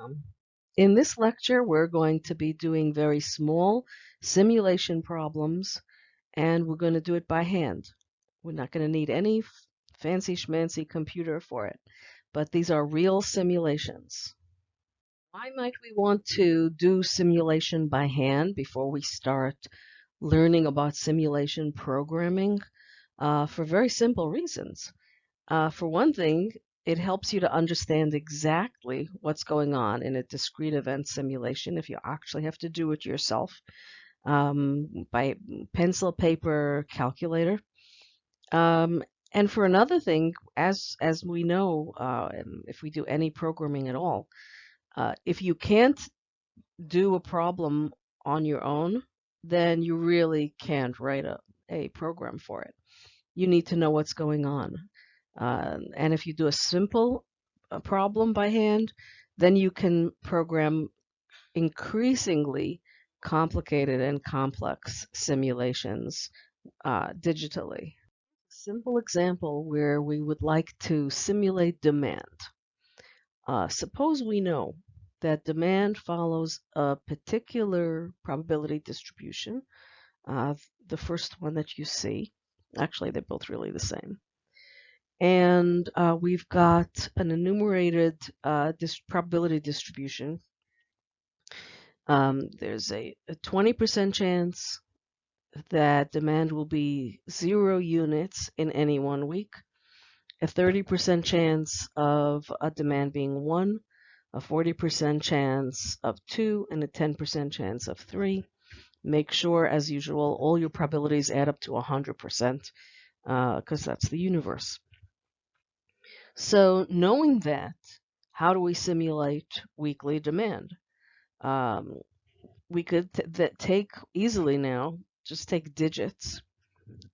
Um, in this lecture, we're going to be doing very small simulation problems, and we're going to do it by hand. We're not going to need any fancy schmancy computer for it, but these are real simulations. Why might we want to do simulation by hand before we start learning about simulation programming? Uh, for very simple reasons. Uh, for one thing, it helps you to understand exactly what's going on in a discrete event simulation if you actually have to do it yourself um, by pencil, paper, calculator. Um, and for another thing, as as we know, uh, if we do any programming at all, uh, if you can't do a problem on your own, then you really can't write a, a program for it. You need to know what's going on. Uh, and if you do a simple uh, problem by hand, then you can program increasingly complicated and complex simulations uh, digitally. Simple example where we would like to simulate demand. Uh, suppose we know that demand follows a particular probability distribution, uh, the first one that you see. Actually, they're both really the same and uh, we've got an enumerated uh, dis probability distribution. Um, there's a 20% chance that demand will be zero units in any one week, a 30% chance of a demand being one, a 40% chance of two, and a 10% chance of three. Make sure, as usual, all your probabilities add up to 100% because uh, that's the universe. So knowing that, how do we simulate weekly demand? Um, we could that take easily now, just take digits,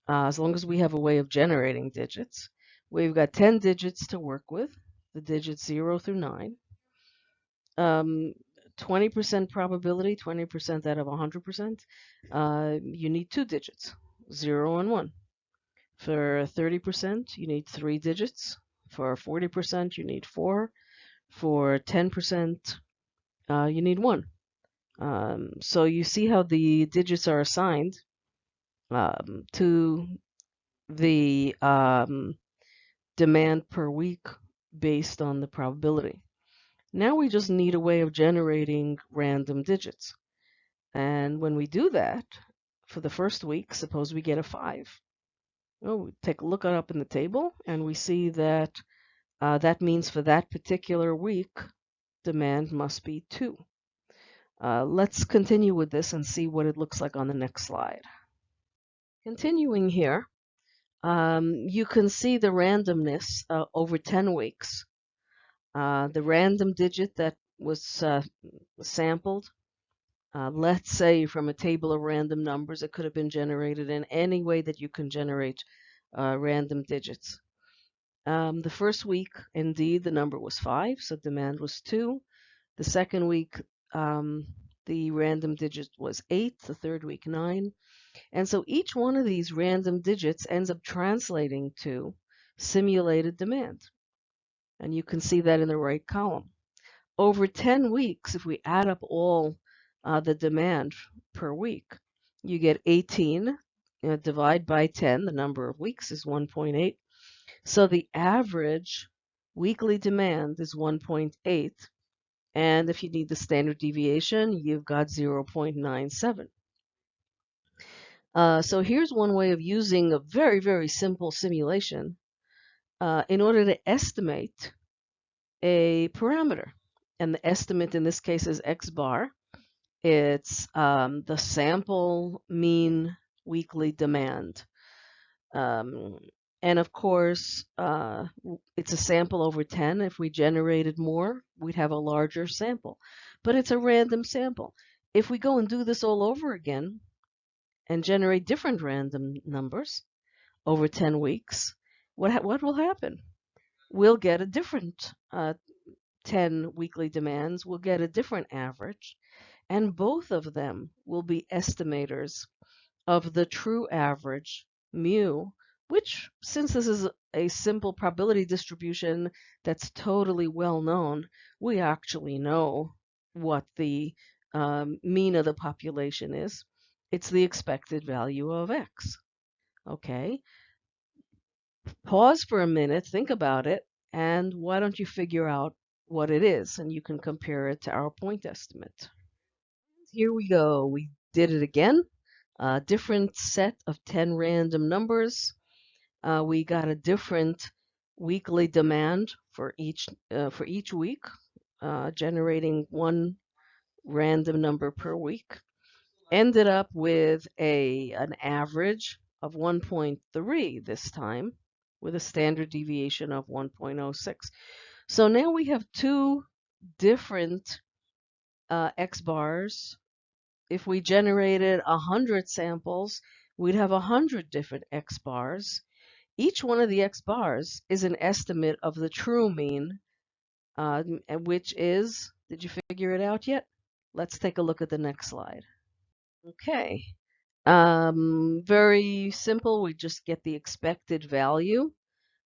uh, as long as we have a way of generating digits. We've got 10 digits to work with, the digits 0 through 9. 20% um, probability, 20% out of 100%, uh, you need two digits, 0 and 1. For 30%, you need three digits, for 40%, you need four. For 10%, uh, you need one. Um, so you see how the digits are assigned um, to the um, demand per week based on the probability. Now we just need a way of generating random digits. And when we do that, for the first week, suppose we get a 5. Oh, take a look up in the table and we see that uh, that means for that particular week, demand must be 2. Uh, let's continue with this and see what it looks like on the next slide. Continuing here, um, you can see the randomness uh, over 10 weeks. Uh, the random digit that was uh, sampled uh, let's say from a table of random numbers, it could have been generated in any way that you can generate uh, random digits. Um, the first week, indeed, the number was 5, so demand was 2. The second week, um, the random digit was 8. The third week, 9. And so each one of these random digits ends up translating to simulated demand. And you can see that in the right column. Over 10 weeks, if we add up all uh, the demand per week. You get 18, you know, divide by 10, the number of weeks is 1.8. So the average weekly demand is 1.8. And if you need the standard deviation, you've got 0.97. Uh, so here's one way of using a very, very simple simulation uh, in order to estimate a parameter. And the estimate in this case is x bar. It's um, the sample mean weekly demand. Um, and of course, uh, it's a sample over 10. If we generated more, we'd have a larger sample. But it's a random sample. If we go and do this all over again and generate different random numbers over 10 weeks, what, what will happen? We'll get a different uh, 10 weekly demands. We'll get a different average and both of them will be estimators of the true average mu which since this is a simple probability distribution that's totally well known, we actually know what the um, mean of the population is. It's the expected value of x. Okay. Pause for a minute, think about it, and why don't you figure out what it is and you can compare it to our point estimate. Here we go. We did it again. A different set of 10 random numbers. Uh, we got a different weekly demand for each uh, for each week, uh, generating one random number per week. Ended up with a an average of 1.3 this time, with a standard deviation of 1.06. So now we have two different uh, X bars. If we generated 100 samples, we'd have 100 different X bars. Each one of the X bars is an estimate of the true mean, uh, which is, did you figure it out yet? Let's take a look at the next slide. Okay, um, very simple. We just get the expected value.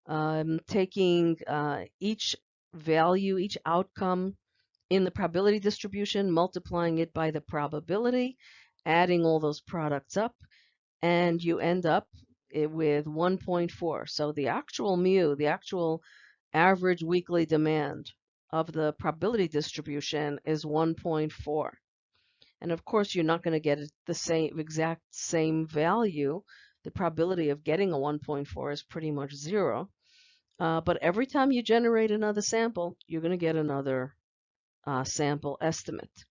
Um, taking uh, each value, each outcome in the probability distribution, multiplying it by the probability, adding all those products up, and you end up with 1.4. So the actual mu, the actual average weekly demand of the probability distribution is 1.4. And of course, you're not going to get the same exact same value. The probability of getting a 1.4 is pretty much zero. Uh, but every time you generate another sample, you're going to get another uh, sample estimate.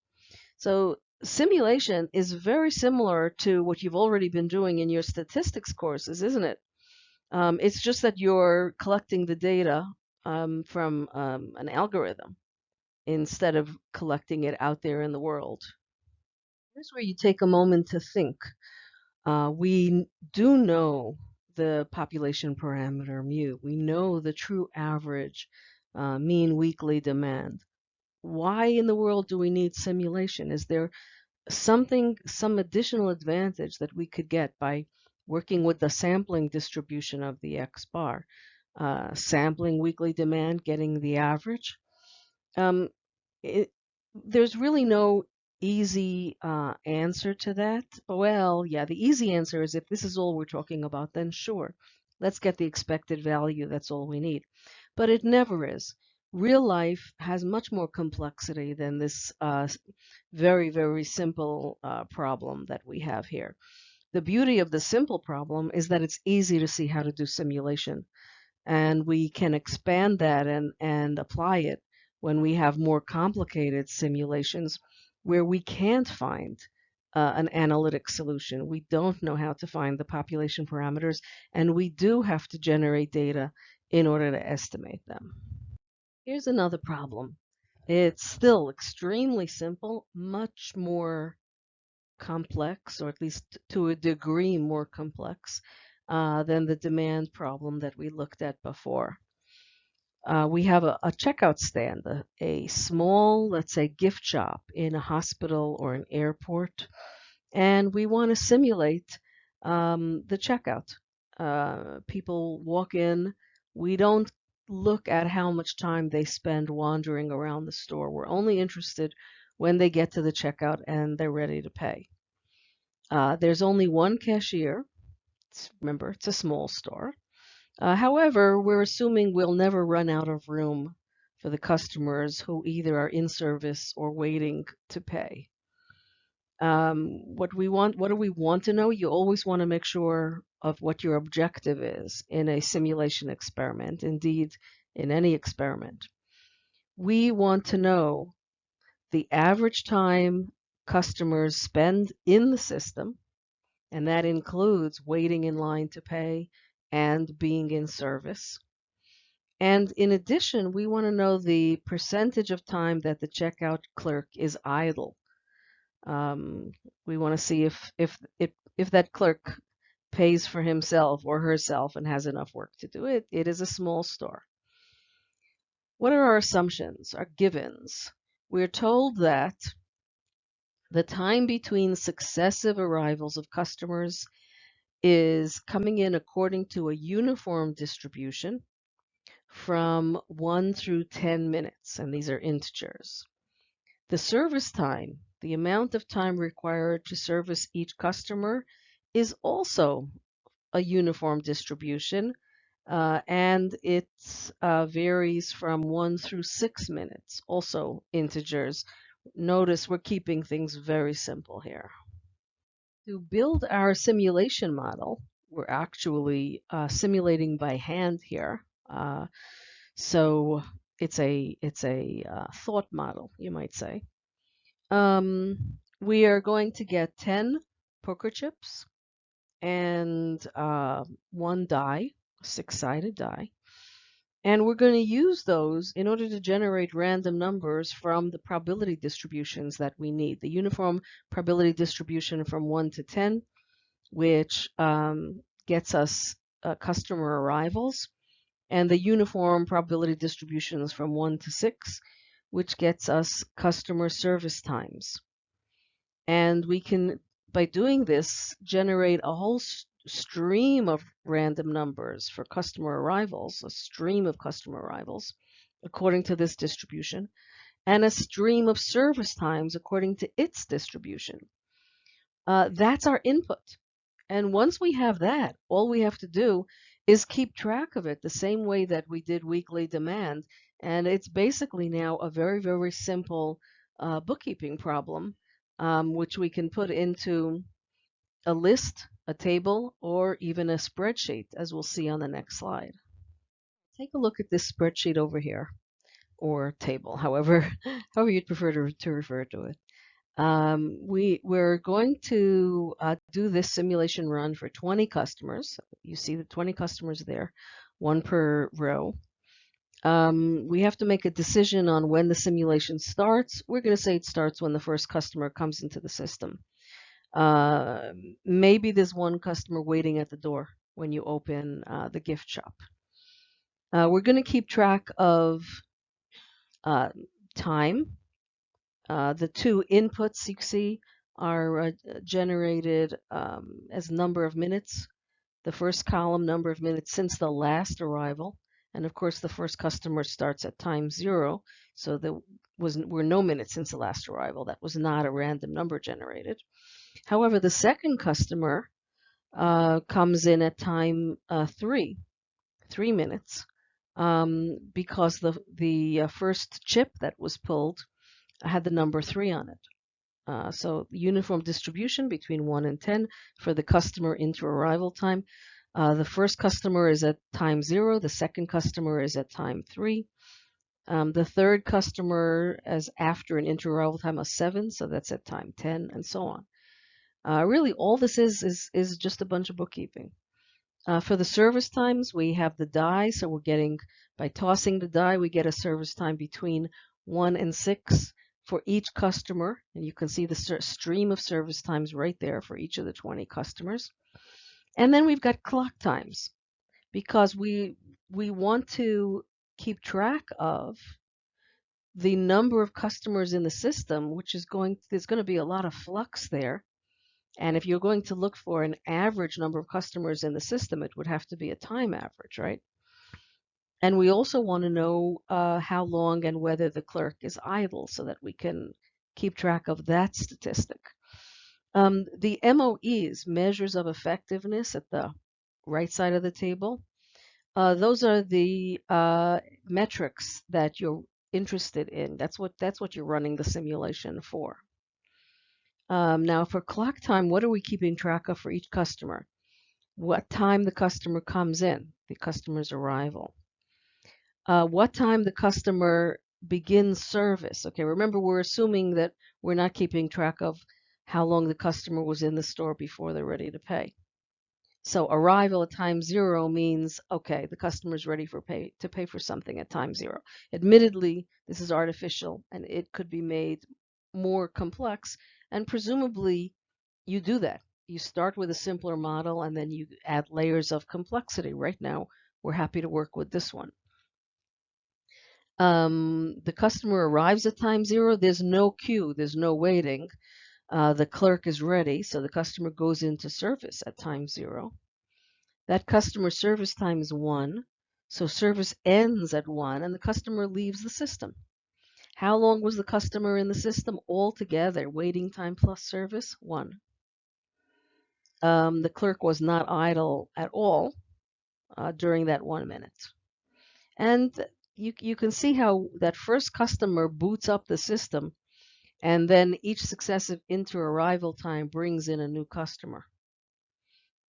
So simulation is very similar to what you've already been doing in your statistics courses, isn't it? Um, it's just that you're collecting the data um, from um, an algorithm instead of collecting it out there in the world. Here's where you take a moment to think. Uh, we do know the population parameter mu. We know the true average uh, mean weekly demand. Why in the world do we need simulation? Is there something, some additional advantage that we could get by working with the sampling distribution of the X bar? Uh, sampling weekly demand, getting the average. Um, it, there's really no easy uh, answer to that? Well, yeah, the easy answer is if this is all we're talking about, then sure, let's get the expected value. That's all we need. But it never is. Real life has much more complexity than this uh, very, very simple uh, problem that we have here. The beauty of the simple problem is that it's easy to see how to do simulation. And we can expand that and, and apply it when we have more complicated simulations where we can't find uh, an analytic solution. We don't know how to find the population parameters, and we do have to generate data in order to estimate them. Here's another problem. It's still extremely simple, much more complex, or at least to a degree more complex uh, than the demand problem that we looked at before uh, we have a, a checkout stand, a, a, small, let's say, gift shop in a hospital or an airport, and we want to simulate um, the checkout. Uh, people walk in, we don't look at how much time they spend wandering around the store. We're only interested when they get to the checkout and they're ready to pay. Uh, there's only one cashier. It's, remember, it's a small store. Uh, however, we're assuming we'll never run out of room for the customers who either are in service or waiting to pay. Um, what we want, what do we want to know? You always want to make sure of what your objective is in a simulation experiment, indeed in any experiment. We want to know the average time customers spend in the system, and that includes waiting in line to pay, and being in service. And in addition, we want to know the percentage of time that the checkout clerk is idle. Um, we want to see if, if, if, if that clerk pays for himself or herself and has enough work to do it. It is a small store. What are our assumptions, our givens? We're told that the time between successive arrivals of customers is coming in according to a uniform distribution from 1 through 10 minutes, and these are integers. The service time, the amount of time required to service each customer, is also a uniform distribution, uh, and it uh, varies from 1 through 6 minutes, also integers. Notice we're keeping things very simple here. To build our simulation model, we're actually uh, simulating by hand here. Uh, so it's a it's a uh, thought model, you might say. Um, we are going to get 10 poker chips and uh, one die, six-sided die. And we're going to use those in order to generate random numbers from the probability distributions that we need. The uniform probability distribution from 1 to 10, which um, gets us uh, customer arrivals, and the uniform probability distributions from 1 to 6, which gets us customer service times. And we can, by doing this, generate a whole stream of random numbers for customer arrivals, a stream of customer arrivals, according to this distribution, and a stream of service times according to its distribution. Uh, that's our input. And once we have that, all we have to do is keep track of it the same way that we did weekly demand. And it's basically now a very, very simple uh, bookkeeping problem, um, which we can put into a list, a table, or even a spreadsheet, as we'll see on the next slide. Take a look at this spreadsheet over here, or table, however, however you'd prefer to, to refer to it. Um, we, we're going to uh, do this simulation run for 20 customers. You see the 20 customers there, one per row. Um, we have to make a decision on when the simulation starts. We're going to say it starts when the first customer comes into the system. Uh, maybe there's one customer waiting at the door when you open uh, the gift shop. Uh, we're going to keep track of uh, time uh, the two inputs you see are uh, generated um, as number of minutes. The first column, number of minutes since the last arrival. And of course, the first customer starts at time zero. So there was, were no minutes since the last arrival. That was not a random number generated. However, the second customer uh, comes in at time uh, three, three minutes, um, because the, the uh, first chip that was pulled had the number 3 on it. Uh, so uniform distribution between 1 and 10 for the customer inter-arrival time. Uh, the first customer is at time 0. The second customer is at time 3. Um, the third customer is after an inter-arrival time of 7, so that's at time 10, and so on. Uh, really, all this is, is, is just a bunch of bookkeeping. Uh, for the service times, we have the die, so we're getting, by tossing the die, we get a service time between 1 and 6 for each customer, and you can see the stream of service times right there for each of the 20 customers. And then we've got clock times because we we want to keep track of the number of customers in the system, which is going there's going to be a lot of flux there. And if you're going to look for an average number of customers in the system, it would have to be a time average, right? And we also want to know uh, how long and whether the clerk is idle so that we can keep track of that statistic. Um, the MOEs, measures of effectiveness at the right side of the table, uh, those are the uh, metrics that you're interested in. That's what that's what you're running the simulation for. Um, now for clock time, what are we keeping track of for each customer? What time the customer comes in, the customer's arrival uh, what time the customer begins service. Okay, remember we're assuming that we're not keeping track of how long the customer was in the store before they're ready to pay. So arrival at time zero means, okay, the customer is ready for pay to pay for something at time zero. Admittedly, this is artificial and it could be made more complex and presumably you do that. You start with a simpler model and then you add layers of complexity. Right now, we're happy to work with this one um, the customer arrives at time zero, there's no queue, there's no waiting. Uh, the clerk is ready, so the customer goes into service at time zero. That customer service time is one, so service ends at one and the customer leaves the system. How long was the customer in the system altogether? Waiting time plus service, one. Um, the clerk was not idle at all uh, during that one minute. And you, you can see how that first customer boots up the system and then each successive inter-arrival time brings in a new customer.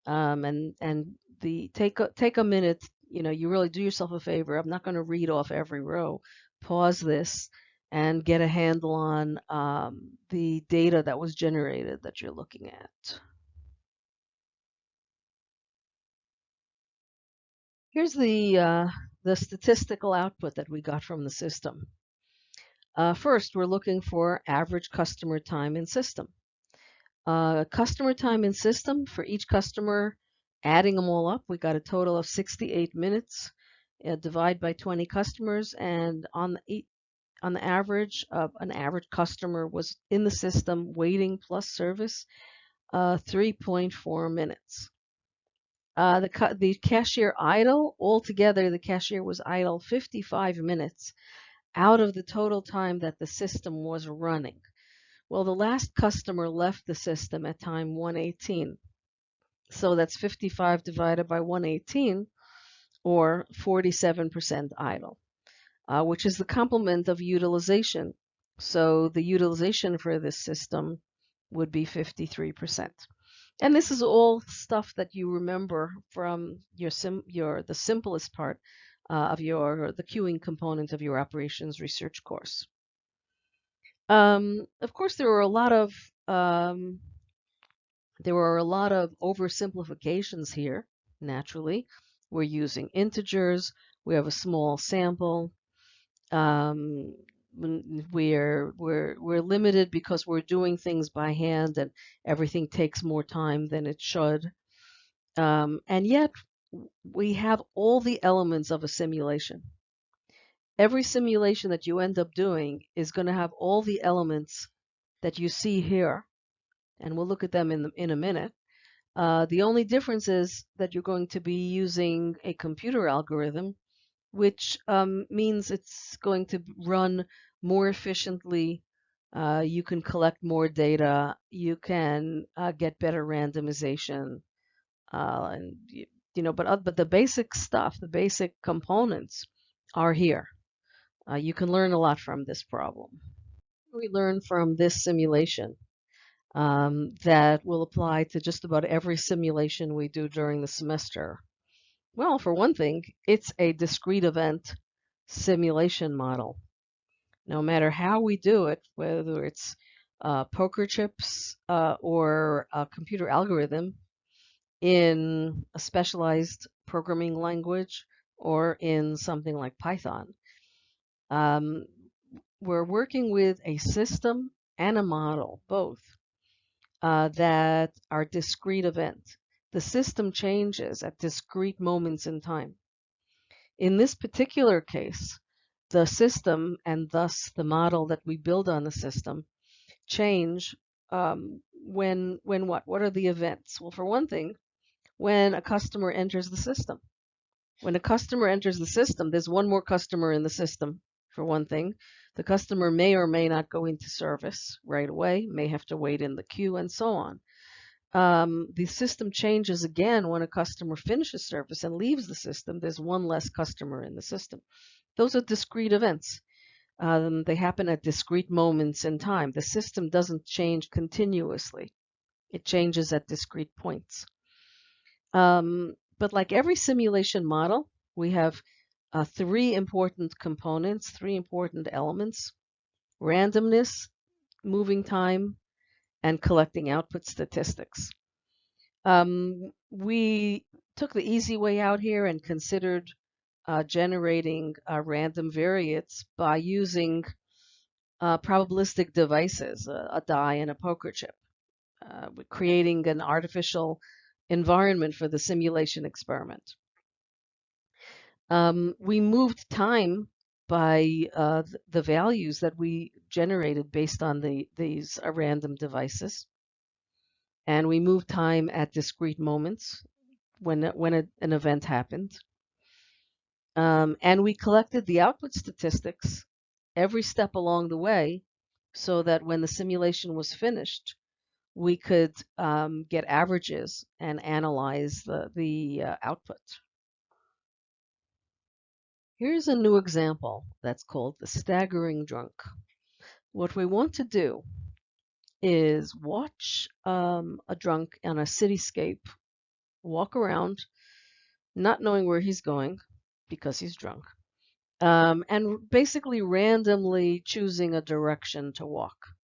Um, and and the take a, take a minute, you know, you really do yourself a favor. I'm not going to read off every row. Pause this and get a handle on um, the data that was generated that you're looking at. Here's the, uh, the statistical output that we got from the system. Uh, first, we're looking for average customer time in system. Uh, customer time in system for each customer, adding them all up, we got a total of 68 minutes. Uh, divide by 20 customers, and on the on the average, uh, an average customer was in the system waiting plus service uh, 3.4 minutes. Uh, the, the cashier idle, altogether the cashier was idle 55 minutes out of the total time that the system was running. Well, the last customer left the system at time 118. So that's 55 divided by 118 or 47% idle, uh, which is the complement of utilization. So the utilization for this system would be 53%. And this is all stuff that you remember from your sim your the simplest part uh, of your the queuing component of your operations research course. Um, of course, there were a lot of um, there were a lot of oversimplifications here. Naturally, we're using integers. We have a small sample. Um, we're we're we're limited because we're doing things by hand and everything takes more time than it should. Um, and yet we have all the elements of a simulation. Every simulation that you end up doing is going to have all the elements that you see here, and we'll look at them in, the, in a minute. Uh, the only difference is that you're going to be using a computer algorithm, which um, means it's going to run more efficiently. Uh, you can collect more data. You can uh, get better randomization, uh, and you know, but, uh, but the basic stuff, the basic components are here. Uh, you can learn a lot from this problem. We learn from this simulation um, that will apply to just about every simulation we do during the semester. Well, for one thing, it's a discrete event simulation model. No matter how we do it, whether it's uh, poker chips uh, or a computer algorithm, in a specialized programming language or in something like Python. Um, we're working with a system and a model, both, uh, that are discrete events. The system changes at discrete moments in time. In this particular case, the system and thus the model that we build on the system change um, when when what? What are the events? Well, for one thing, when a customer enters the system. When a customer enters the system, there's one more customer in the system, for one thing. The customer may or may not go into service right away, may have to wait in the queue, and so on. Um, the system changes again when a customer finishes service and leaves the system. There's one less customer in the system. Those are discrete events. Um, they happen at discrete moments in time. The system doesn't change continuously. It changes at discrete points. Um, but like every simulation model, we have uh, three important components, three important elements, randomness, moving time, and collecting output statistics. Um, we took the easy way out here and considered uh, generating uh, random variates by using uh, probabilistic devices, a, a, die and a poker chip, uh, creating an artificial environment for the simulation experiment. Um, we moved time by uh, the values that we generated based on the these uh, random devices. And we moved time at discrete moments when, when a, an event happened. Um, and we collected the output statistics every step along the way so that when the simulation was finished, we could um, get averages and analyze the, the uh, output. Here's a new example that's called the staggering drunk. What we want to do is watch um, a drunk on a cityscape walk around, not knowing where he's going because he's drunk, um, and basically randomly choosing a direction to walk.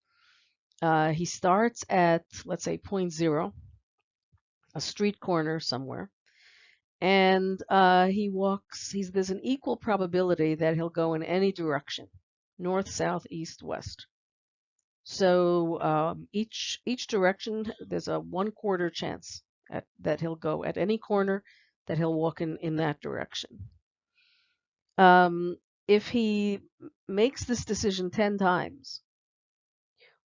Uh, he starts at, let's say, point zero, a street corner somewhere, and uh, he walks, he's, there's an equal probability that he'll go in any direction, north, south, east, west. So um, each each direction, there's a one quarter chance at, that he'll go at any corner that he'll walk in, in that direction. Um, if he makes this decision 10 times,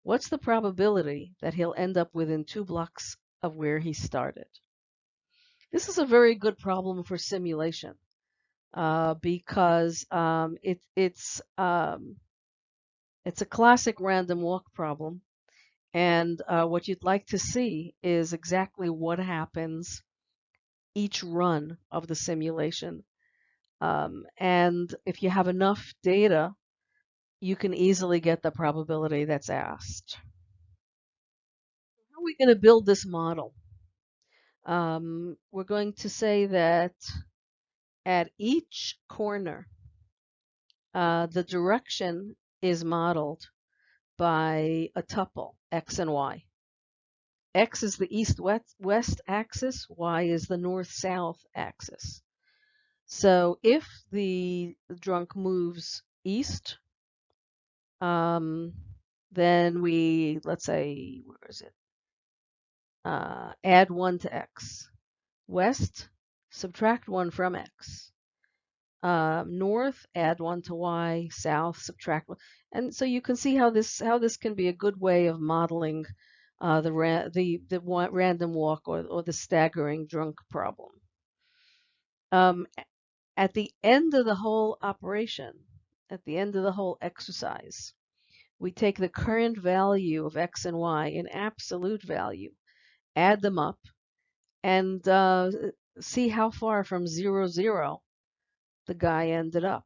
what's the probability that he'll end up within two blocks of where he started? This is a very good problem for simulation uh, because um, it, it's um, it's a classic random walk problem. And uh, what you'd like to see is exactly what happens each run of the simulation. Um, and if you have enough data, you can easily get the probability that's asked. How are we going to build this model? Um, we're going to say that at each corner, uh, the direction is modeled by a tuple, x and y. X is the east-west axis, y is the north-south axis. So if the drunk moves east, um, then we, let's say, where is it? Uh, add 1 to x. West, subtract 1 from x. Uh, north, add 1 to y. South, subtract 1. And so you can see how this how this can be a good way of modeling uh, the, ra the, the random walk or, or the staggering drunk problem. Um, at the end of the whole operation, at the end of the whole exercise, we take the current value of x and y in absolute value, add them up, and uh, see how far from zero zero the guy ended up.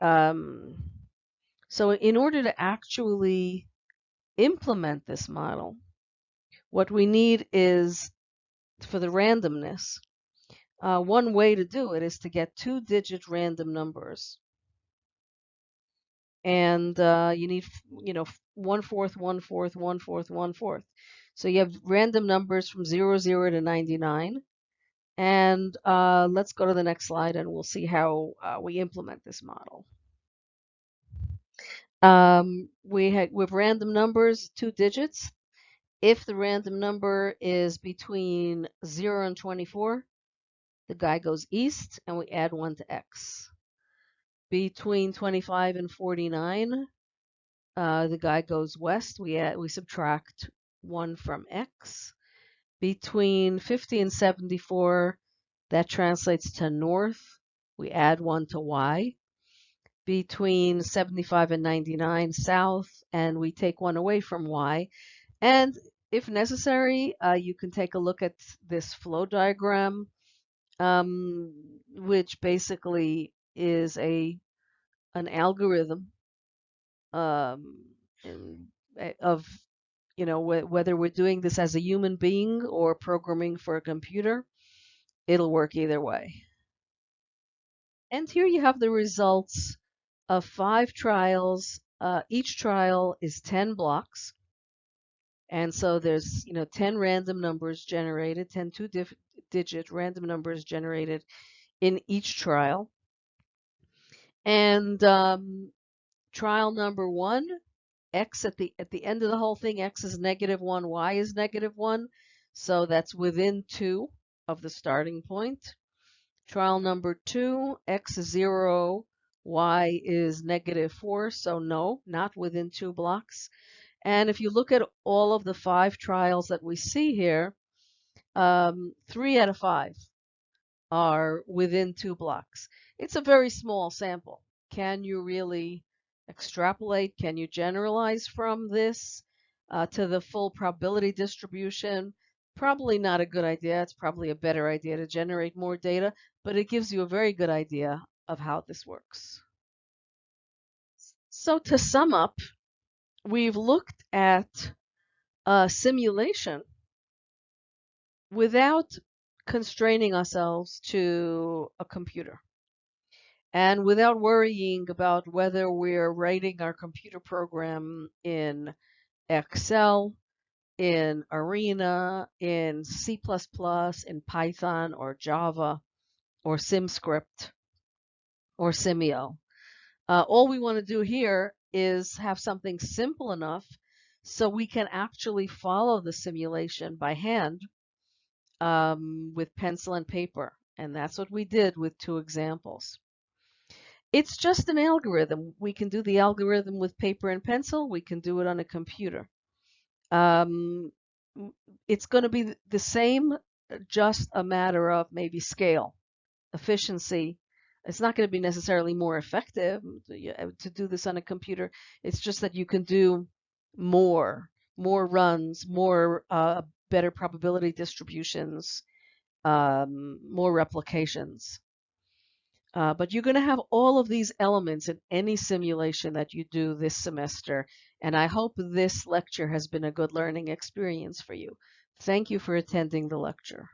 Um, so in order to actually implement this model, what we need is for the randomness, uh, one way to do it is to get two digit random numbers. And uh, you need, you know, one fourth, one fourth, one fourth, one fourth. So you have random numbers from 0, 0 to 99. And uh, let's go to the next slide and we'll see how uh, we implement this model. Um, we have with random numbers, two digits. If the random number is between 0 and 24, the guy goes east and we add 1 to x. Between 25 and 49, uh, the guy goes west. We add, we subtract 1 from x. Between 50 and 74, that translates to north. We add 1 to y. Between 75 and 99, south, and we take 1 away from y. And if necessary, uh, you can take a look at this flow diagram, um, which basically is a an algorithm um, of you know wh whether we're doing this as a human being or programming for a computer, it'll work either way. And here you have the results of five trials. Uh, each trial is 10 blocks. And so there's, you know, 10 random numbers generated, 10 two-digit random numbers generated in each trial. And um, trial number one, x at the at the end of the whole thing, x is negative one, y is negative one. So that's within two of the starting point. Trial number two, x is 0, y is negative 4, so no, not within two blocks. And if you look at all of the five trials that we see here, um, three out of five are within two blocks. It's a very small sample. Can you really extrapolate? Can you generalize from this uh, to the full probability distribution? Probably not a good idea. It's probably a better idea to generate more data, but it gives you a very good idea of how this works. So to sum up, we've looked at a simulation without constraining ourselves to a computer and without worrying about whether we're writing our computer program in Excel, in Arena, in C++, in Python or Java or SimScript or Simio. Uh, all we want to do here is have something simple enough so we can actually follow the simulation by hand um, with pencil and paper. And that's what we did with two examples. It's just an algorithm. We can do the algorithm with paper and pencil. We can do it on a computer. Um, it's going to be the same, just a matter of maybe scale, efficiency. It's not going to be necessarily more effective to do this on a computer. It's just that you can do more, more runs, more uh, better probability distributions, um, more replications. Uh, but you're going to have all of these elements in any simulation that you do this semester. And I hope this lecture has been a good learning experience for you. Thank you for attending the lecture.